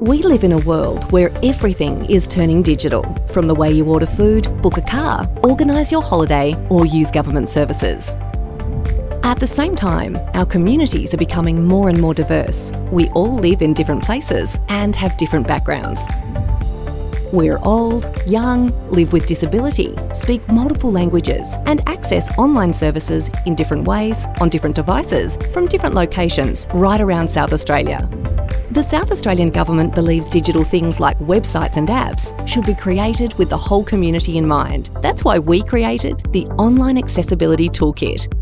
We live in a world where everything is turning digital, from the way you order food, book a car, organise your holiday, or use government services. At the same time, our communities are becoming more and more diverse. We all live in different places and have different backgrounds. We're old, young, live with disability, speak multiple languages, and access online services in different ways, on different devices, from different locations, right around South Australia. The South Australian Government believes digital things like websites and apps should be created with the whole community in mind. That's why we created the Online Accessibility Toolkit.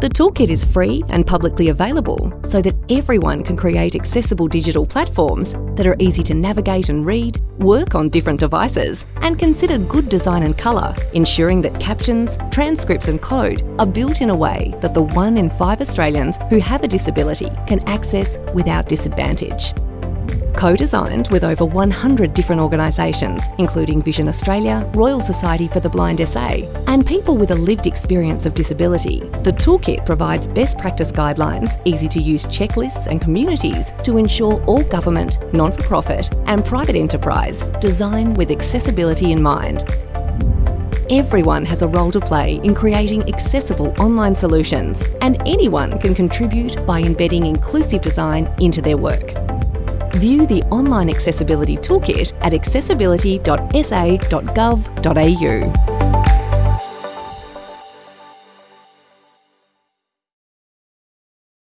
The toolkit is free and publicly available so that everyone can create accessible digital platforms that are easy to navigate and read, work on different devices, and consider good design and colour, ensuring that captions, transcripts and code are built in a way that the one in five Australians who have a disability can access without disadvantage co-designed with over 100 different organisations, including Vision Australia, Royal Society for the Blind SA, and people with a lived experience of disability. The toolkit provides best practice guidelines, easy to use checklists and communities to ensure all government, non-for-profit and private enterprise design with accessibility in mind. Everyone has a role to play in creating accessible online solutions and anyone can contribute by embedding inclusive design into their work. View the Online Accessibility Toolkit at accessibility.sa.gov.au.